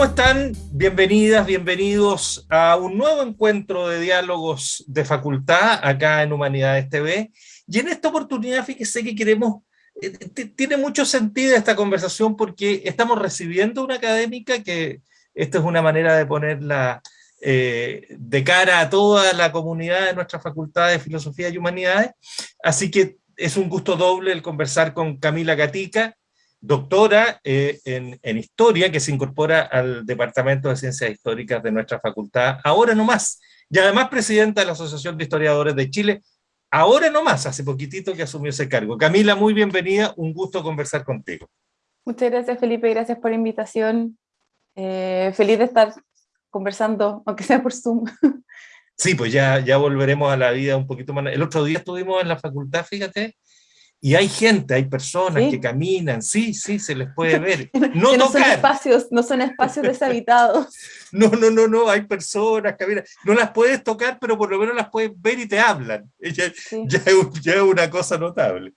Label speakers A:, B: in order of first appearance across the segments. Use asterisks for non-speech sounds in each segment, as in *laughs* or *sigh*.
A: ¿Cómo están? Bienvenidas, bienvenidos a un nuevo encuentro de diálogos de facultad acá en Humanidades TV. Y en esta oportunidad, fíjese que queremos, eh, tiene mucho sentido esta conversación porque estamos recibiendo una académica que, esta es una manera de ponerla eh, de cara a toda la comunidad de nuestra Facultad de Filosofía y Humanidades. Así que es un gusto doble el conversar con Camila Gatica, doctora eh, en, Historia, que se incorpora al Departamento de Ciencias Históricas de nuestra facultad, ahora no más, y además presidenta de la Asociación de Historiadores de Chile, ahora no más, hace poquitito que asumió ese cargo. Camila, muy bienvenida, un gusto conversar contigo.
B: Muchas gracias Felipe, gracias por la invitación. Eh, feliz de estar conversando, aunque sea por Zoom.
A: Sí, pues ya, ya volveremos a la vida un poquito más. El otro día estuvimos en la facultad, fíjate, y hay gente, hay personas que caminan, sí, sí, se les puede *laughs* ver.
B: No, no son espacios, no son espacios deshabitados. *laughs*
A: no, no, no, no, hay personas, caminan. No las puedes tocar, pero por lo menos las puedes ver y te hablan. *laughs* Ya, es, una cosa notable.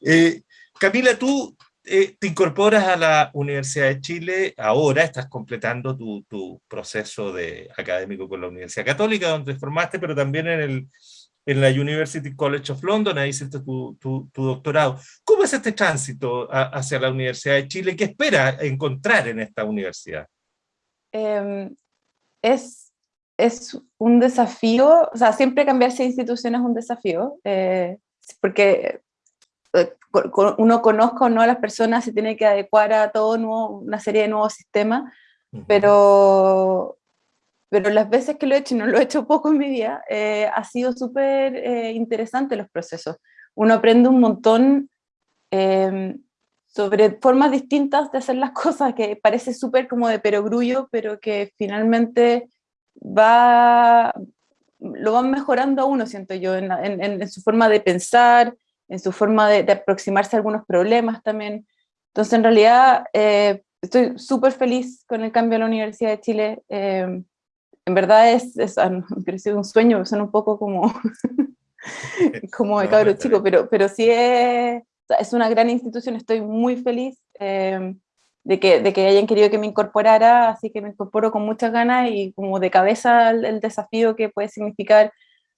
A: Eh, Camila, tú eh, te incorporas a la Universidad de Chile, ahora estás completando tu, tu proceso de académico con la Universidad Católica, donde te formaste, pero también en el en la University College of London, ahí hiciste tu, tu, doctorado. ¿Cómo es este tránsito hacia la Universidad de Chile? ¿Qué espera encontrar en esta universidad?
B: Em, es, es un desafío, o sea, siempre cambiarse de institución es un desafío, eh, porque eh, uno conozca o no a las personas, se tiene que adecuar a todo nuevo, una serie de nuevos sistemas, pero pero las veces que lo he hecho, y no lo he hecho poco en mi vida, eh, ha sido súper eh, interesante los procesos. Uno aprende un montón em, sobre formas distintas de hacer las *laughs* cosas, que parece súper como de perogrullo, pero que finalmente va, lo van mejorando a uno, siento yo, en, en, su forma de pensar, en su forma de, aproximarse a algunos problemas también. Entonces, en realidad, eh, estoy súper feliz con el cambio a la Universidad de Chile. En verdad es, es ah, un sueño, suena un poco como, *laughs* como de cabro chico, pero, pero sí es, es una gran institución, estoy muy feliz em, de, que, de que hayan querido que me incorporara, así que me incorporo con muchas ganas y como de cabeza el, desafío que puede significar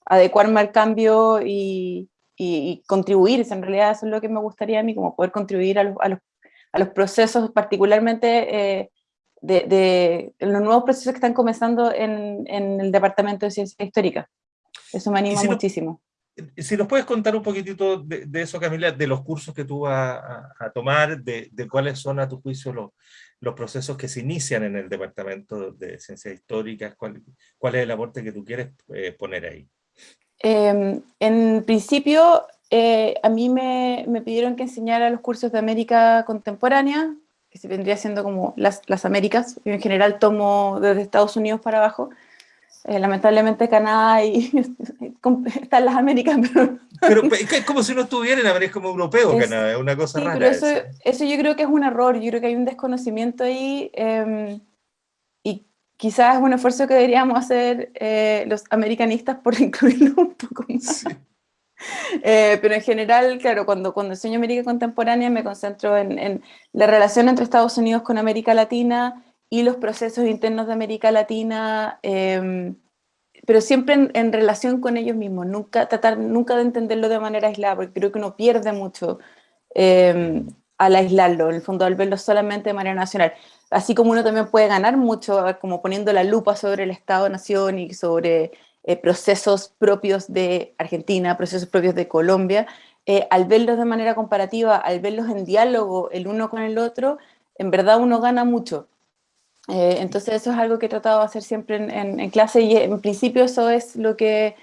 B: adecuarme al cambio y, y, contribuir, en realidad eso es lo que me gustaría a mí, como poder contribuir a los, a los, a los procesos, particularmente eh, de, los nuevos procesos que están comenzando en, en el Departamento de Ciencia Histórica. Eso me anima muchísimo.
A: si nos puedes contar un poquitito de, eso, Camila, de los cursos que tú vas a, tomar, de, de, cuáles son a tu juicio los, los procesos que se inician en el Departamento de Ciencias Históricas, cuál, cuál es el aporte que tú quieres eh, poner ahí.
B: Em, en principio, eh, a mí me, me, pidieron que enseñara los cursos de América Contemporánea, que se vendría siendo como las, las Américas, yo en general tomo desde Estados Unidos para abajo, eh, lamentablemente Canadá y *laughs* están las Américas,
A: pero... Pero es como si no estuviera en América como europeo Canadá, es una cosa rara. Pero
B: eso, eso, yo creo que es un error, yo creo que hay un desconocimiento ahí, em, y quizás es un esfuerzo que deberíamos hacer eh, los americanistas por *laughs* incluirlo un poco más. Eh, pero en general, claro, cuando, cuando enseño América Contemporánea me concentro en, la relación entre Estados Unidos con América Latina y los procesos internos de América Latina, em, pero siempre en, relación con ellos mismos, nunca, tratar nunca de entenderlo de manera aislada, porque creo que uno pierde mucho em, al aislarlo, en el fondo al verlo solamente de manera nacional. Así como uno también puede ganar mucho, como poniendo la lupa sobre el Estado-Nación y sobre eh, procesos propios de Argentina, procesos propios de Colombia, eh, al verlos de manera comparativa, al verlos en diálogo el uno con el otro, en verdad uno gana mucho. Eh, entonces eso es algo que he tratado de hacer siempre en, clase y en principio eso es lo que,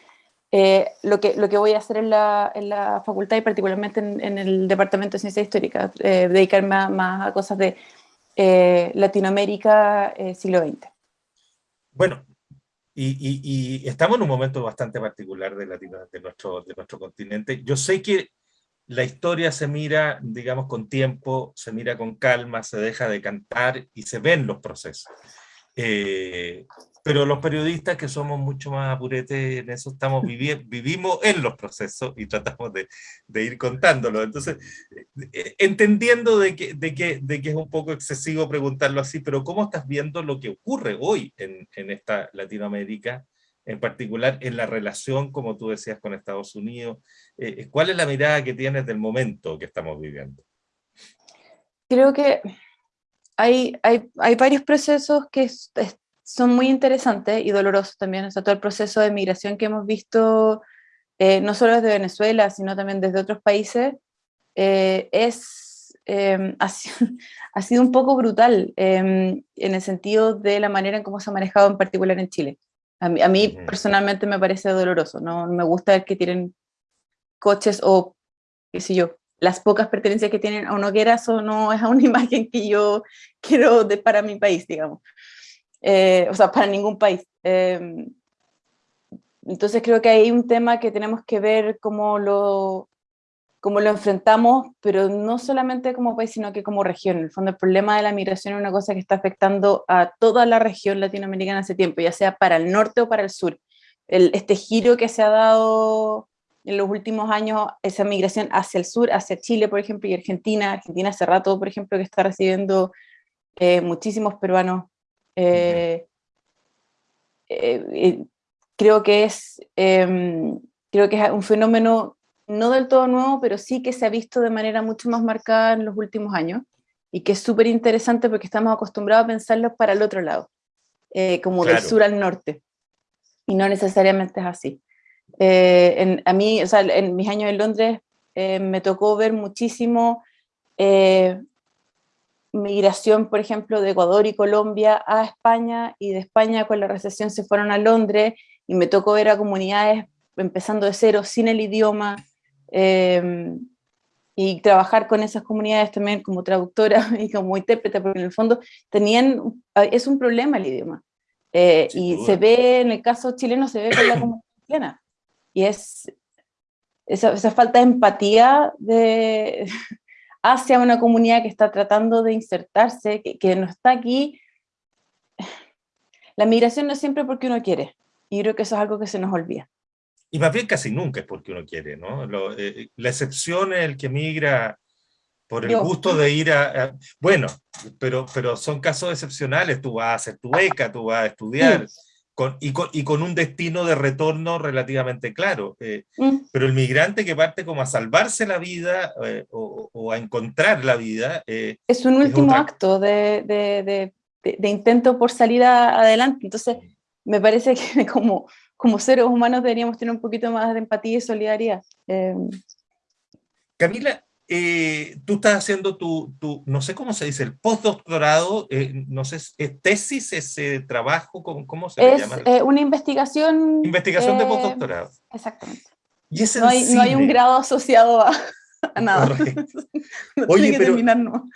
B: lo que, lo que voy a hacer en la, en la facultad y particularmente en, el Departamento de Ciencia Histórica, dedicarme más a cosas de Latinoamérica siglo XX.
A: Bueno, y, estamos en un momento bastante particular de, de, nuestro, de nuestro continente. Yo sé que la historia se mira, digamos, con tiempo, se mira con calma, se deja de cantar y se ven los procesos. Eh, pero los periodistas que somos mucho más apuretes en eso estamos viviendo, vivimos en los procesos y tratamos de, de ir contándolo. Entonces, eh, entendiendo de que, de, que, de que es un poco excesivo preguntarlo así, pero ¿cómo estás viendo lo que ocurre hoy en, en esta Latinoamérica? en particular en la relación, como tú decías, con Estados Unidos. Eh, ¿Cuál es la mirada que tienes del momento que estamos viviendo?
B: Creo que hay, hay, hay varios procesos que son muy interesantes y dolorosos también. O sea, todo el proceso de migración que hemos visto, eh, no solo desde Venezuela, sino también desde otros países, eh, es, em, *laughs* ha, sido un poco brutal em, en el sentido de la manera en cómo se ha manejado en particular en Chile. A mí, a mí personalmente me parece doloroso, no me gusta que tienen coches o, qué sé yo, las pocas pertenencias que tienen a una hoguera, eso no es una *laughs* imagen que yo quiero de, para mi país, digamos. Eh, o sea, para ningún país. Em, entonces creo que hay un tema que tenemos que ver cómo lo, cómo lo enfrentamos, pero no solamente como país, sino que como región. En el fondo, el problema de la migración es una cosa que está afectando a toda la región latinoamericana hace tiempo, ya sea para el norte o para el sur. El, este giro que se ha dado en los últimos años esa migración hacia el sur, hacia Chile, por ejemplo, y Argentina. Argentina hace rato, por ejemplo, que está recibiendo eh, muchísimos peruanos. Eh, eh, creo que es em, creo que es un fenómeno no del todo nuevo, pero sí que se ha visto de manera mucho más marcada en los últimos años y que es súper interesante porque estamos acostumbrados a pensarlo para el otro lado, como del sur al norte, y no necesariamente es así. Eh, a mí, o sea, en mis años en Londres eh, me tocó ver muchísimo eh, migración, por ejemplo, de Ecuador y Colombia a España, y de España con la recesión se fueron a Londres, y me tocó ver a comunidades empezando de cero, sin el idioma, em, y trabajar con esas comunidades también como traductora *laughs* y como intérprete, porque en el fondo tenían, es un problema el idioma. y se ve, en el caso chileno, se ve con la comunidad chilena y es esa, falta de empatía de, *laughs* hacia una comunidad que está tratando de insertarse, que, no está aquí. La migración no es siempre porque uno quiere, y creo que eso es algo que se nos olvida.
A: Y más bien casi nunca es porque uno quiere, ¿no? Eh, la excepción es el que migra por el gusto de ir a, Bueno, pero, pero son casos excepcionales, tú vas a hacer tu beca, tú vas a estudiar, con, y, con, y, con, un destino de retorno relativamente claro. Eh, mm. Pero el migrante que parte como a salvarse la vida eh, o, o, a encontrar la vida...
B: Eh, es un último acto de, de, de, de, intento por salir adelante. Entonces, me parece *laughs* que como, como seres humanos deberíamos tener un poquito más de empatía y solidaridad.
A: Camila, eh, tú estás haciendo tu, tu, no sé cómo se dice, el postdoctorado, eh, no sé, ¿es tesis, ese trabajo, cómo, cómo se
B: es, llama? Eh, una investigación.
A: Investigación de postdoctorado.
B: Exactamente. ¿Y es no, hay, no, hay, un grado asociado a, a nada. no *laughs*
A: Oye, pero, terminar, no.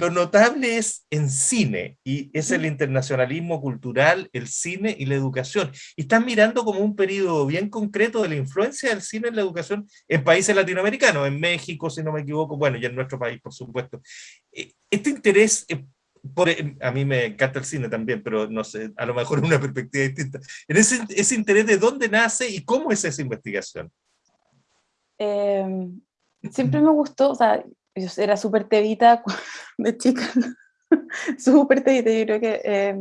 A: Lo notable es en cine, y es el internacionalismo cultural, el cine y la educación. Y están mirando como un periodo bien concreto de la influencia del cine en la educación en países latinoamericanos, en México, si no me equivoco, bueno, y en nuestro país, por supuesto. Eh, este interés, eh, por, eh, a mí me encanta el cine también, pero no sé, a lo mejor una perspectiva distinta. En ese, ese interés de dónde nace y cómo es esa investigación.
B: Em, siempre me gustó, o sea, yo era súper tevita de chica, *laughs* súper tevita, yo creo que eh,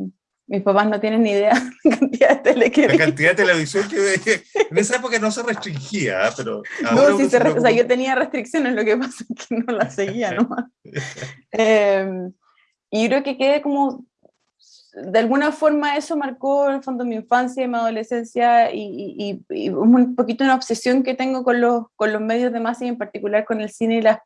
B: mis papás no tienen ni idea *laughs* la cantidad de tele que
A: La cantidad de televisión que veía, *laughs* en esa época no se restringía, ¿ah? pero...
B: No, sí se o sea, yo tenía restricciones, lo que pasa es que no las seguía nomás. eh, y yo creo que quedé como de alguna forma eso marcó en el fondo mi infancia y mi adolescencia y, y, un poquito una obsesión que tengo con los, con los medios de masa y en particular con el cine y las,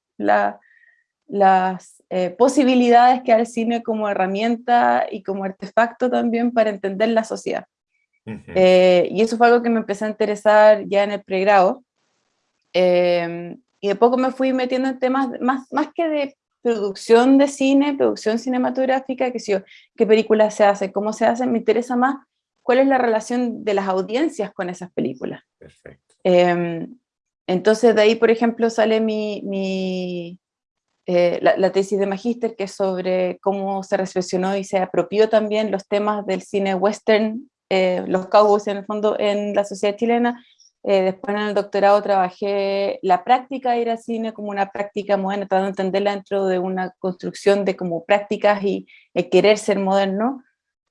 B: las eh, posibilidades que da el cine como herramienta y como artefacto también para entender la sociedad. Eh, y eso fue algo que me empecé a interesar ya en el pregrado. Eh, y de poco me fui metiendo en temas más, más que de producción de cine, producción cinematográfica, que sé qué películas se hacen, cómo se hacen, me interesa más cuál es la relación de las audiencias con esas películas. Perfecto. Em, entonces de ahí, por ejemplo, sale mi, mi eh, la, tesis de magíster, que es sobre cómo se reflexionó y se apropió también los temas del cine western eh, los Cowboys en el fondo en la sociedad chilena, eh, después en el doctorado trabajé la práctica de ir al cine como una práctica moderna, tratando de entenderla dentro de una construcción de como prácticas y el querer ser moderno,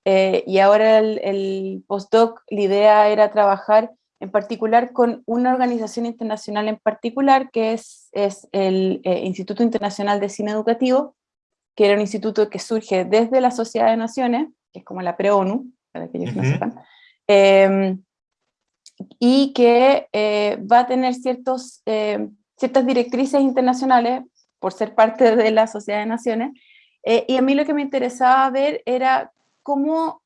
B: y ahora el, el postdoc, la idea era trabajar en particular con una organización internacional en particular, que es, es el Instituto Internacional de Cine Educativo, que era un instituto que surge desde la Sociedad de Naciones, que es como la pre-ONU, para que ellos no sepan, em, y que eh, va a tener ciertos, em, ciertas directrices internacionales por ser parte de la Sociedad de Naciones, eh, y a mí lo que me interesaba ver era cómo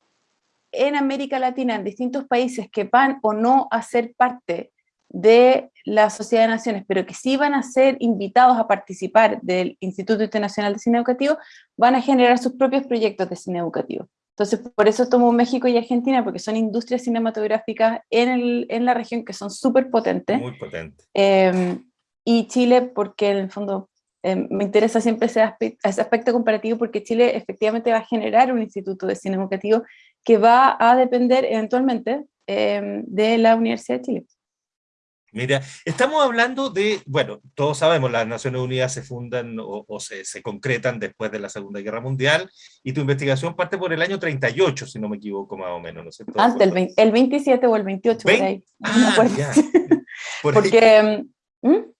B: en América Latina, en distintos países que van o no a ser parte de la Sociedad de Naciones, pero que sí van a ser invitados a participar del Instituto Internacional de Cine Educativo, van a generar sus propios proyectos de cine educativo. Entonces, por eso tomo México y Argentina, porque son industrias cinematográficas en, el, en la región que son súper potentes.
A: Muy potentes.
B: Em, y Chile, porque en el fondo em, me interesa siempre ese aspecto, ese aspecto comparativo, porque Chile efectivamente va a generar un instituto de cine educativo que va a depender eventualmente em, de la Universidad de Chile.
A: Mira, estamos hablando de, bueno, todos sabemos, las Naciones Unidas se fundan o, se, se, concretan después de la Segunda Guerra Mundial, y tu investigación parte por el año 38, si no me equivoco más o menos, ¿no es cierto?
B: Antes, el, el, 27 o el 28, *laughs* *laughs* por ahí.
A: Ah, no ya.
B: Por Porque... ¿Mm?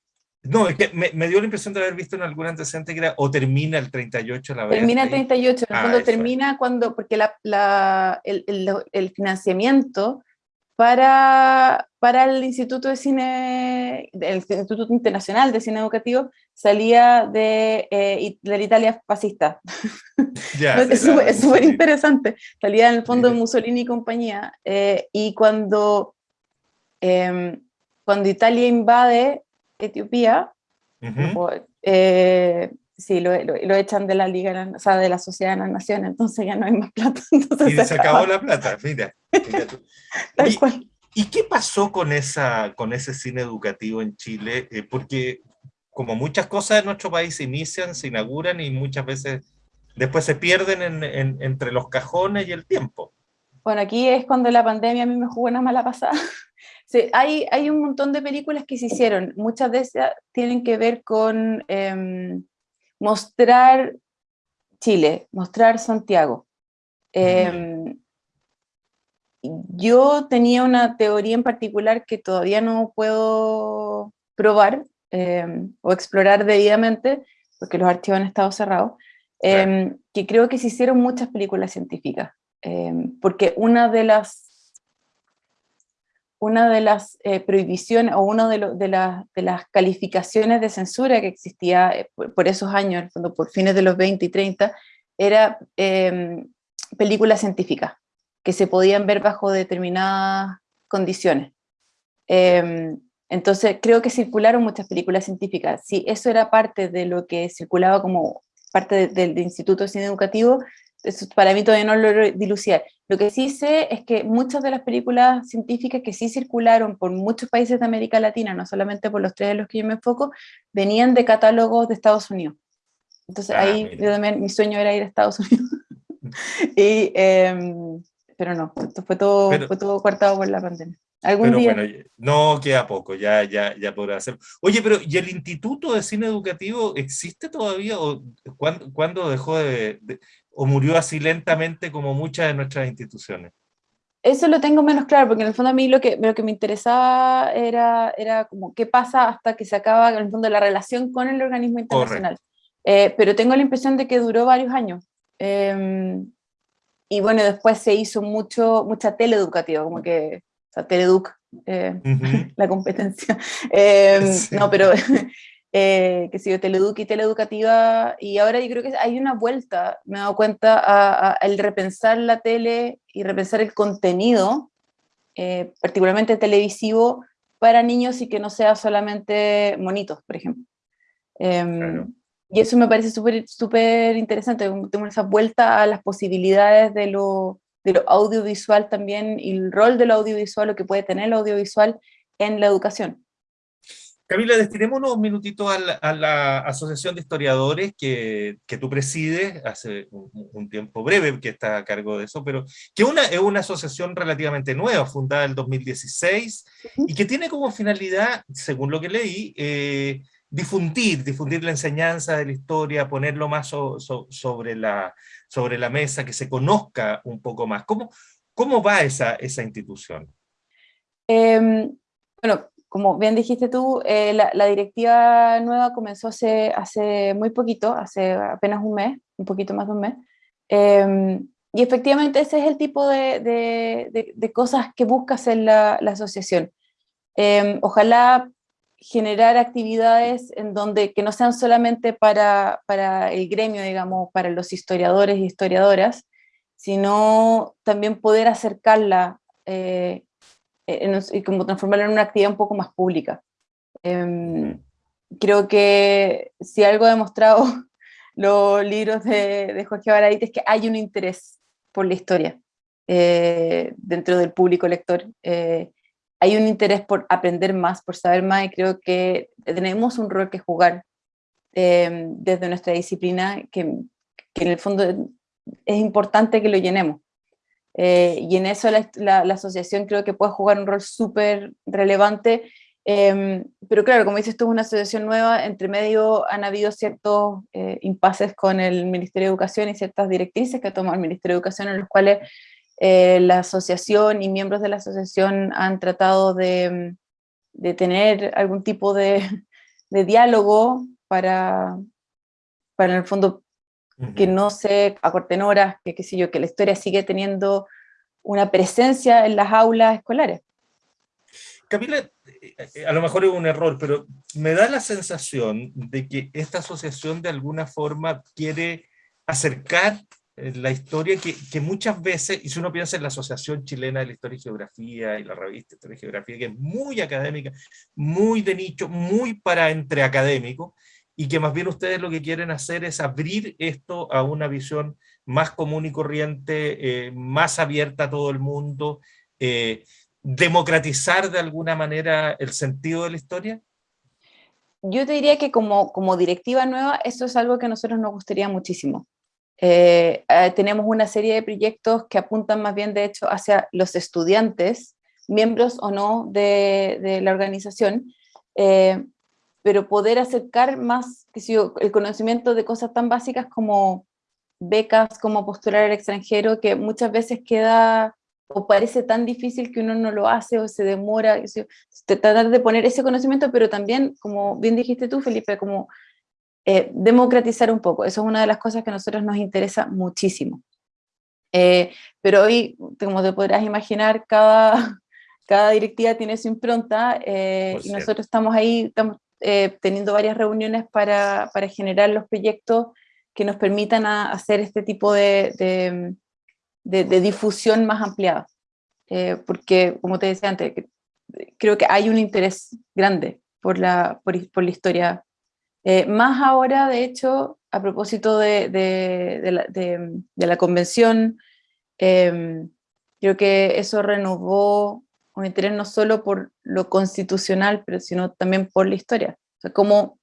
A: No, es que me, me, dio la impresión de haber visto en algún antecedente que era o termina el 38 la
B: vez. Termina el 38, en el fondo ah, termina cuando, porque la, la, el, el, el, financiamiento para, para el Instituto de Cine, el Instituto Internacional de Cine Educativo, salía de, eh, de la Italia fascista. *laughs* Ya, es súper interesante. Salía en el fondo de Mussolini y compañía. Eh, y cuando, eh, cuando Italia invade Etiopía, eh, sí, lo, lo, echan de la Liga, o sea, de la Sociedad de las Naciones, entonces ya no hay más plata. *laughs*
A: y se, acabó la plata, mira. *laughs* Tal cual. ¿Y qué pasó con, esa, con ese cine educativo en Chile? Eh, porque como muchas cosas en nuestro país se inician, se inauguran y muchas veces después se pierden en, en, entre los cajones y el tiempo.
B: Bueno, aquí es cuando la pandemia a mí me jugó una mala pasada. *laughs* Sí, hay, hay un montón de películas que se hicieron, muchas de ellas tienen que ver con em, mostrar Chile, mostrar Santiago. Em, yo tenía una teoría en particular que todavía no puedo probar em, o explorar debidamente, porque los archivos han estado cerrados, que creo que se hicieron muchas películas científicas. porque una de las una de las eh, prohibiciones o una de, de, las calificaciones de censura que existía eh, por, esos años, por fines de los 20 y 30, era eh, películas científicas, que se podían ver bajo determinadas condiciones. Em, entonces creo que circularon muchas películas científicas. Si eso era parte de lo que circulaba como parte del Instituto de Cine Educativo, eso para mí todavía no lo dilucidar. Lo que sí sé es que muchas de las películas científicas que sí circularon por muchos países de América Latina, no solamente por los tres en los que yo me enfoco, venían de catálogos de Estados Unidos. Entonces ah, ahí yo también, mi sueño era ir a Estados Unidos. *laughs* y, em, pero no, esto fue todo, fue todo cortado por la pandemia. ¿Algún día? Bueno,
A: no queda poco, ya, ya, ya podrá hacerlo. Oye, pero ¿y el Instituto de Cine Educativo existe todavía? ¿O cuándo, ¿cuándo dejó de, o murió así lentamente como muchas de nuestras instituciones?
B: Eso lo tengo menos claro, porque en el fondo a mí lo que, lo que me interesaba era, era como qué pasa hasta que se acaba en el fondo la relación con el organismo internacional. Eh, pero tengo la impresión de que duró varios años. Em, y bueno, después se hizo mucho, mucha teleeducativa, como que, o sea, Teleduc, eh, *laughs* la competencia. Em, no, pero *laughs* eh, que sido Teleduc y Teleeducativa, y ahora yo creo que hay una vuelta, me he dado cuenta, a, el repensar la tele y repensar el contenido, eh, particularmente televisivo, para niños y que no sea solamente monitos, por ejemplo. Em, y eso me parece súper súper interesante, tengo esa vuelta a las posibilidades de lo, de lo audiovisual también, y el rol del audiovisual, lo que puede tener el audiovisual en la educación.
A: Camila, destinemos unos minutitos a la, Asociación de Historiadores que, que tú presides hace un, tiempo breve que está a cargo de eso, pero que una, es una asociación relativamente nueva, fundada en 2016, y que tiene como finalidad, según lo que leí, eh, difundir, difundir la enseñanza de la historia, ponerlo más sobre, la, sobre la mesa, que se conozca un poco más. ¿Cómo, cómo va esa, esa institución?
B: Em, bueno, como bien dijiste tú, eh, la, directiva nueva comenzó hace, hace muy poquito, hace apenas un mes, un poquito más de un mes, em, y efectivamente ese es el tipo de, de, cosas que busca hacer la, la asociación. Em, ojalá generar actividades en donde que no sean solamente para, para el gremio, digamos, para los historiadores y historiadoras, sino también poder acercarla eh, y como transformarla en una actividad un poco más pública. Em, creo que si algo ha demostrado *laughs* los libros de, de Jorge Baradit es que hay un interés por la historia eh, dentro del público lector. Eh, hay un interés por aprender más, por saber más, y creo que tenemos un rol que jugar em, desde nuestra disciplina, que, que, en el fondo es importante que lo llenemos. Eh, y en eso la, asociación creo que puede jugar un rol súper relevante, em, pero claro, como dices, esto es una asociación nueva, entre medio han habido ciertos eh, impases con el Ministerio de Educación y ciertas directrices que ha tomado el Ministerio de Educación en los cuales eh, la asociación y miembros de la asociación han tratado de, de tener algún tipo de, *laughs* de diálogo para, para en el fondo que no se acorten horas, que qué sé yo, que la historia sigue teniendo una presencia en las aulas escolares.
A: Camila, eh, eh, a lo mejor es un error, pero me da la sensación de que esta asociación de alguna forma quiere acercar eh, la historia que, que, muchas veces, y si uno piensa en la Asociación Chilena de la Historia y Geografía y la revista Historia y Geografía, que es muy académica, muy de nicho, muy para entre académicos, y que más bien ustedes lo que quieren hacer es abrir esto a una visión más común y corriente, eh, más abierta a todo el mundo, eh, democratizar de alguna manera el sentido de la historia?
B: Yo te diría que como, como directiva nueva, eso es algo que a nosotros nos gustaría muchísimo. Eh, tenemos una serie de proyectos que apuntan más bien, de hecho, hacia los estudiantes, miembros o no de, de la organización, pero poder acercar más que si el conocimiento de cosas tan básicas como becas, como postular al extranjero, que muchas veces queda o parece tan difícil que uno no lo hace o se demora, tratar de poner ese conocimiento, pero también, como bien dijiste tú, Felipe, como eh, democratizar un poco, eso es una de las cosas que a nosotros nos interesa muchísimo. Eh, pero hoy, como te podrás imaginar, cada, *laughs* cada directiva tiene su impronta eh, y nosotros estamos ahí, estamos eh, teniendo varias reuniones para, para, generar los proyectos que nos permitan hacer este tipo de, de, difusión más ampliada. Eh, porque, como te decía antes, creo que hay un interés grande por la, por, por la historia. Eh, más ahora, de hecho, a propósito de, de la, la, convención, creo que eso renovó un interés no solo por lo constitucional, pero sino también por la historia. O sea, cómo,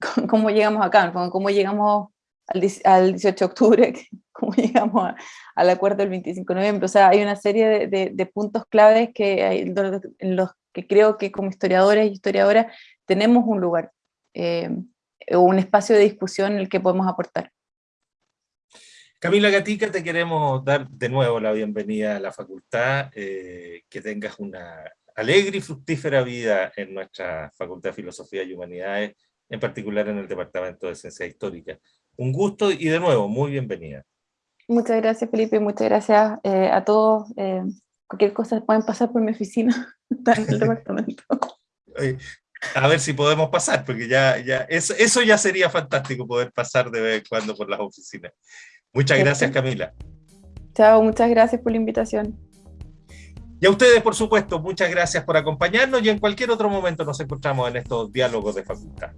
B: *laughs* cómo llegamos acá, cómo llegamos al, al 18 de octubre, *laughs* cómo llegamos al acuerdo del 25 de noviembre. O sea, hay una serie de, de, puntos claves que hay, en los que creo que como historiadores y historiadoras tenemos un lugar, eh, un espacio de discusión en el que podemos aportar.
A: Camila Gatica, te queremos dar de nuevo la bienvenida a la facultad, eh, que tengas una alegre y fructífera vida en nuestra Facultad de Filosofía y Humanidades, en particular en el Departamento de Ciencia Histórica. Un gusto y de nuevo, muy bienvenida.
B: Muchas gracias Felipe, muchas gracias eh, a todos. Eh, cualquier cosa pueden pasar por mi oficina, *laughs* en el departamento.
A: A ver si podemos pasar, porque ya, ya eso, eso ya sería fantástico poder pasar de vez en cuando por las oficinas. Muchas gracias, Camila.
B: Chao, muchas gracias por la invitación.
A: Y a ustedes, por supuesto, muchas gracias por acompañarnos y en cualquier otro momento nos encontramos en estos diálogos de facultad.